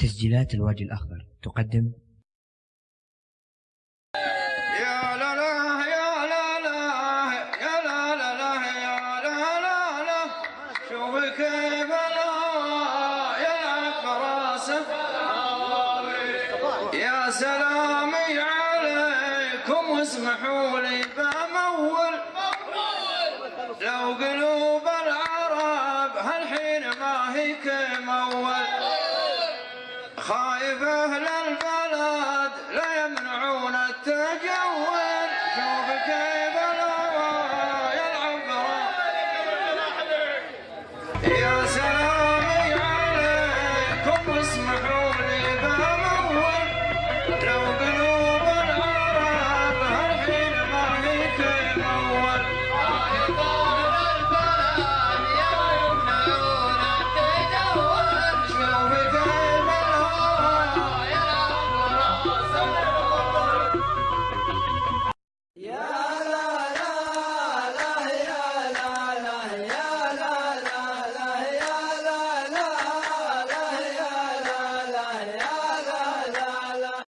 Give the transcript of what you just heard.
تسجيلات الوادي الأخضر. تقدم. يا سلامي عليكم لي لو قلوب العرب هالحين ما هي كمول خايف أهل البلد لا يمنعون التجول. شوف كيف